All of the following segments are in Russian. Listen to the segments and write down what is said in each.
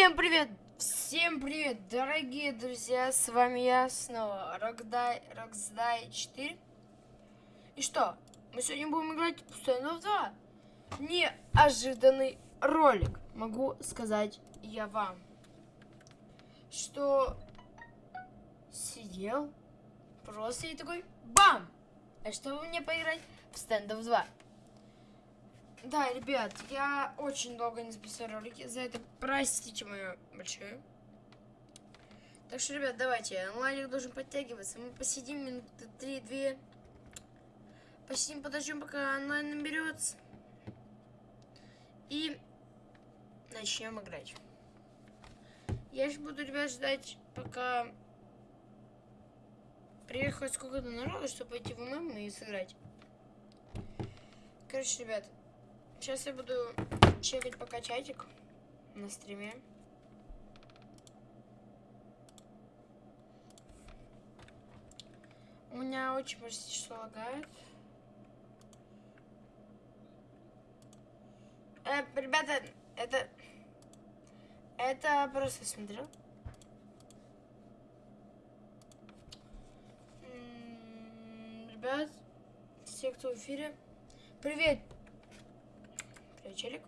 Всем привет! Всем привет, дорогие друзья! С вами я снова, Рокдай, Роксдай 4. И что? Мы сегодня будем играть в Standoff 2. Неожиданный ролик, могу сказать я вам. Что сидел просто и такой бам! А чтобы мне поиграть в Standoff 2. Да, ребят, я очень долго не записал ролики, за это простите мою большое. Так что, ребят, давайте, онлайник должен подтягиваться. Мы посидим минуты 3-2. Посидим, подождем, пока онлайн наберется. И начнем играть. Я же буду, ребят, ждать, пока приехать сколько-то народу, чтобы пойти в ММ и сыграть. Короче, ребят, Сейчас я буду чекать пока чатик на стриме. У меня очень почти что лагает. Э, ребята, это... Это просто смотрел. Ребят, все, кто в эфире. Привет, челик.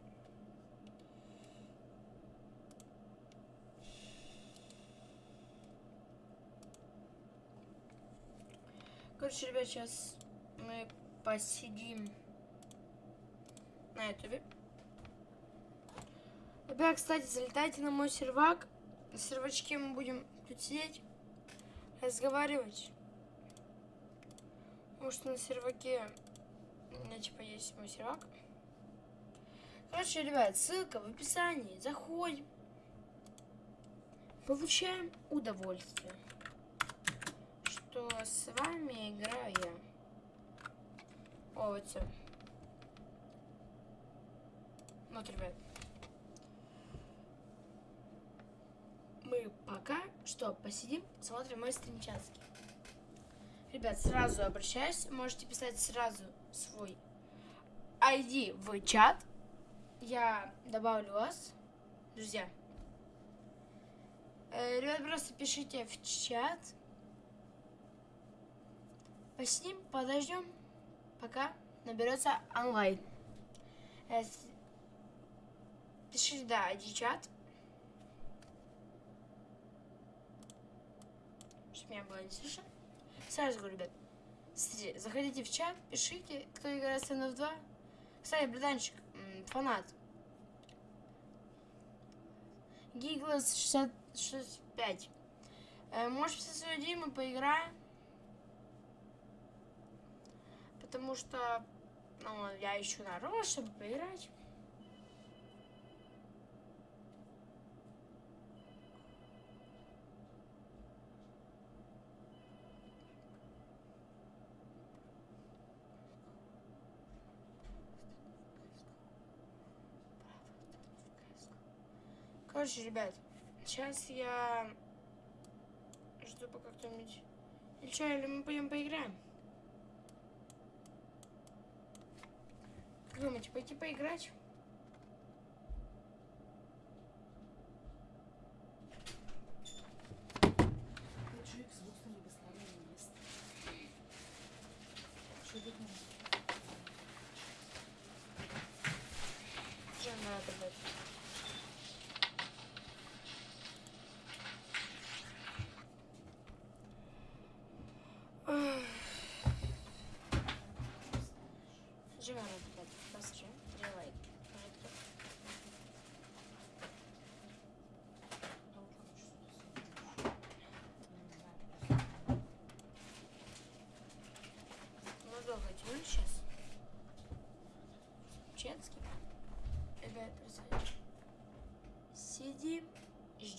Короче, ребят, сейчас мы посидим на ютубе. Ребят, кстати, залетайте на мой сервак. На сервачке мы будем тут сидеть, разговаривать. Может, на серваке у меня, типа, есть мой сервак. Короче, ребят, ссылка в описании. Заходим. Получаем удовольствие. Что с вами играю я. О, вот все. Вот, ребят. Мы пока что посидим, смотрим мой стримчатский. Ребят, сразу обращаюсь. Можете писать сразу свой ID в чат я добавлю вас, друзья. Э, ребят, просто пишите в чат. Посидим, подождем, пока наберется онлайн. Э, пишите, да, иди чат. Чтобы меня было не слышно. Сразу говорю, ребят. Заходите в чат, пишите, кто играет в Stand 2. Кстати, братанчик, фанат. Гиглас 65. Э, может, все свое мы поиграем? Потому что ну, я ищу народ, чтобы поиграть. Короче, ребят, сейчас я жду пока кто-нибудь... Или что, или мы пойдем поиграем? Как думаете, пойти поиграть?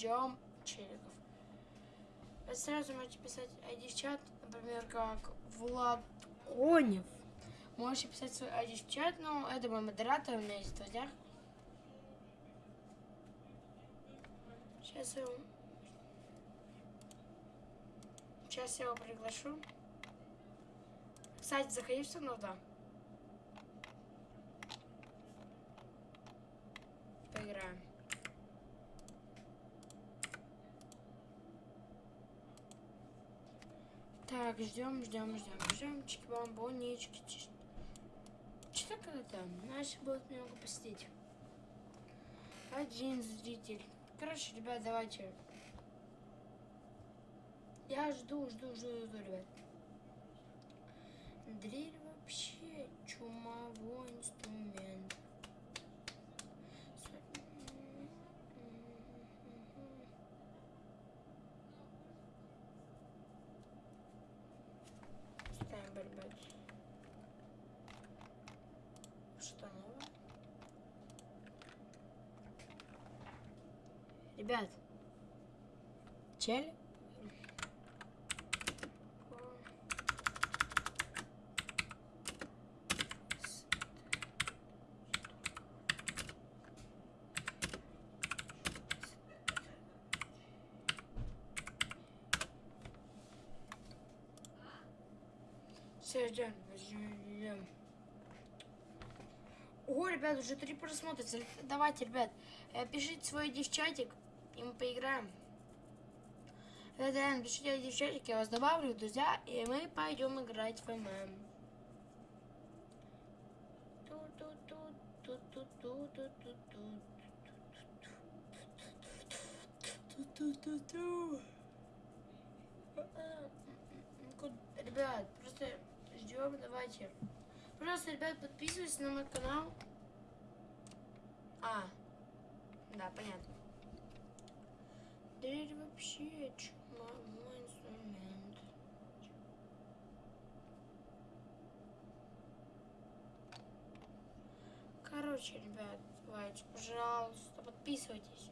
Ждем челиков. Сразу можете писать ID в чат, например, как Влад Конев. Можете писать свой ID в чат, но это мой модератор, у меня есть в друзьях. Сейчас я его... Сейчас я его приглашу. Кстати, заходи в станов, да. Поиграем. Так, ждем, ждем, ждем, ждем. Чики-бомбонечки. Что когда-то? Наши будут немного посетить. Один зритель. Короче, ребят, давайте. Я жду, жду, жду, жду, ребят. Дрель. Ребят. Чель? Все, ждем. О, ребят, уже три просмотра. Давайте, ребят, э, пишите свой десчатик и мы поиграем. Да-да, девчонки, я вас добавлю, друзья, и мы пойдем играть в ММ. Ребят, просто ждем, давайте. Пожалуйста, ребят, подписывайтесь на мой канал. А, да, понятно. Да это вообще чума, мой инструмент. Короче, ребят, давайте, пожалуйста, подписывайтесь.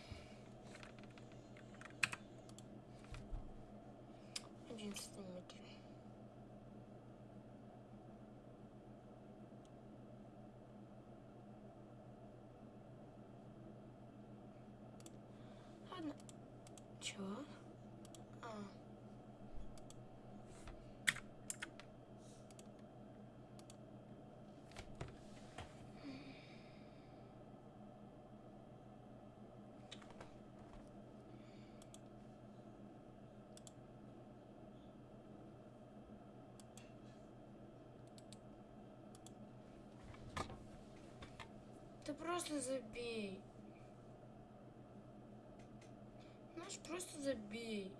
interesting material. Sure. Да просто забей. Знаешь, просто забей.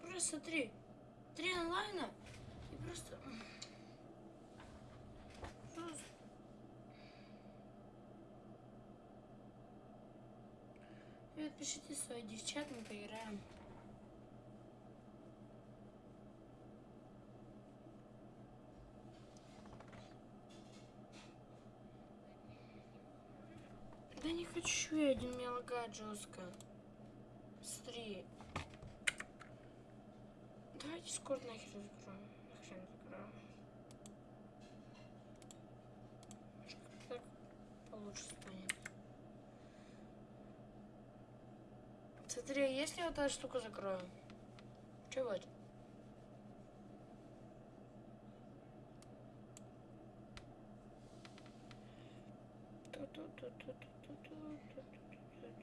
Просто три. Три онлайна и просто... Просто... И отпишите свои девчат, мы поиграем. Да не хочу я один, меня жестко. Быстрее. Давайте Дискорд нахер закроем. Нахрен закроем. Так получше станет. Смотри, а если вот эта штука закроем? Чего это?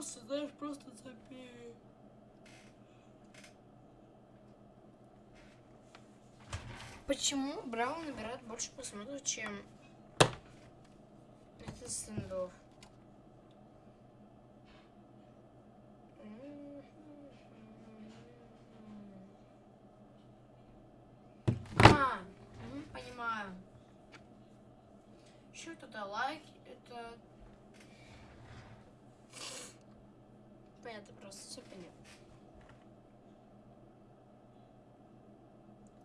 Просто, знаешь, просто забей. Почему Браун набирает больше просмотров, чем это стендов? А, понимаю. Еще туда лайк, это... Понятно просто, все понятно.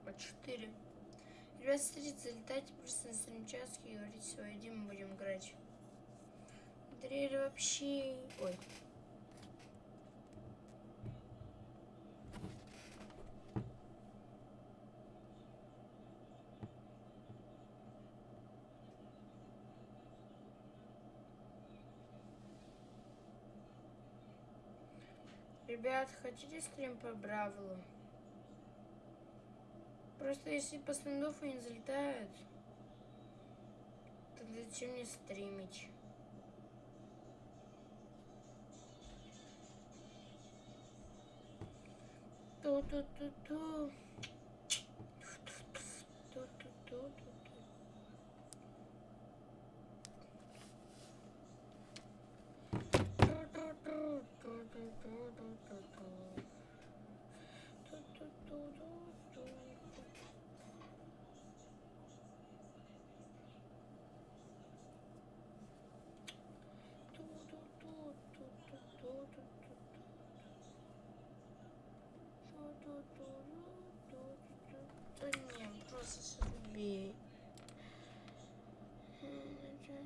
Вот четыре. Ребят, смотрите, залетайте просто на стримчатки и говорите ID, мы будем играть. Дрель вообще... Ой. Ребят, хотите стрим по Бравлу? Просто если по стендофу не залетают, тогда зачем мне стримить? Ту-ту-ту-ту.